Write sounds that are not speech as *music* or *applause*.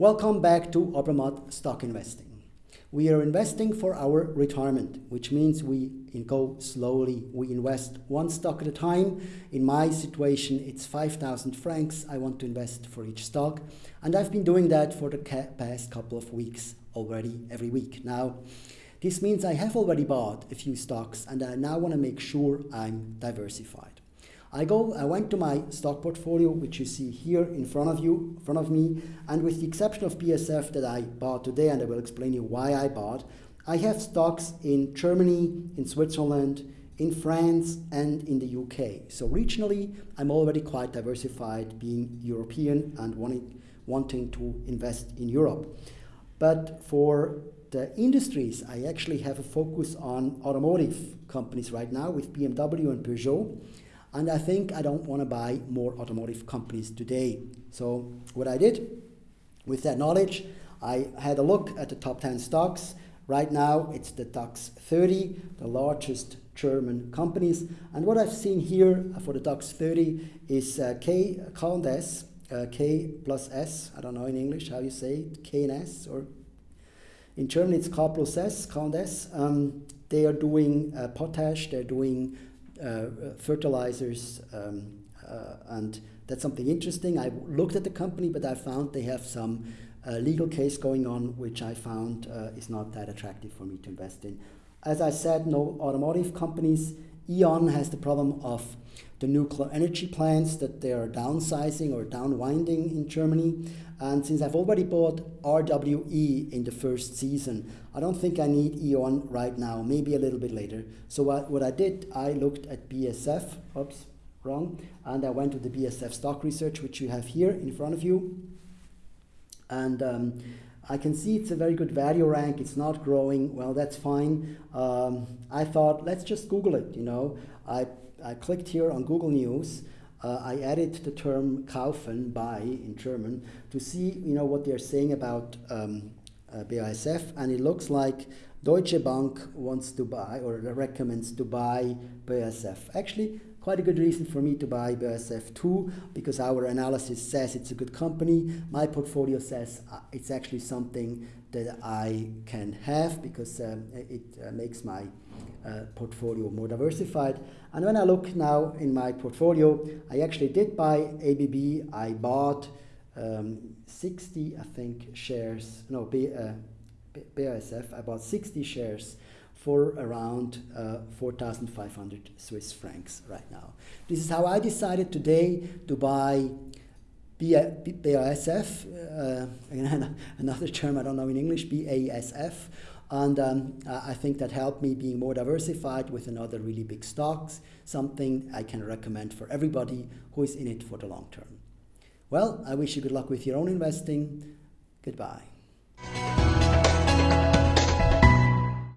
Welcome back to Obermatt Stock Investing. We are investing for our retirement, which means we go slowly. We invest one stock at a time. In my situation, it's 5,000 francs I want to invest for each stock. And I've been doing that for the past couple of weeks already, every week. Now, this means I have already bought a few stocks and I now want to make sure I'm diversified. I go, I went to my stock portfolio, which you see here in front of you, in front of me, and with the exception of BASF that I bought today, and I will explain you why I bought, I have stocks in Germany, in Switzerland, in France, and in the UK. So regionally, I'm already quite diversified, being European and wanting, wanting to invest in Europe. But for the industries, I actually have a focus on automotive companies right now with BMW and Peugeot. And I think I don't want to buy more automotive companies today. So what I did with that knowledge, I had a look at the top 10 stocks. Right now, it's the DAX 30, the largest German companies. And what I've seen here for the DAX 30 is uh, K, and S, uh, K plus S. I don't know in English how you say it, K and S, or in German it's K plus S, and S. Um, they are doing uh, potash, they're doing fertilizers, um, uh, and that's something interesting. I looked at the company, but I found they have some uh, legal case going on, which I found is not that attractive for me to invest in. As I said, no automotive companies. E.ON has the problem of the nuclear energy plants that they are downsizing or downwinding in Germany. And since I've already bought RWE in the first season, I don't think I need E.ON right now, maybe a little bit later. So what, what I did, I looked at BSF, oops, wrong, and I went to the BSF stock research, which you have here in front of you. And um, I can see it's a very good value rank. It's not growing. Well, that's fine. Um, I thought, let's just Google it, you know. I, I clicked here on Google News uh, I added the term kaufen, buy in German, to see you know what they're saying about um, uh, BASF, and it looks like Deutsche Bank wants to buy or recommends to buy BASF. Actually, quite a good reason for me to buy BASF too, because our analysis says it's a good company. My portfolio says uh, it's actually something that I can have because um, it uh, makes my uh, portfolio more diversified. And when I look now in my portfolio, I actually did buy ABB. I bought um, 60, I think, shares, no, B, uh, BASF. I bought 60 shares for around uh, 4,500 Swiss francs right now. This is how I decided today to buy BASF, uh, *laughs* another term I don't know in English, BASF, and um, I think that helped me being more diversified with another really big stocks, something I can recommend for everybody who is in it for the long term. Well, I wish you good luck with your own investing. Goodbye.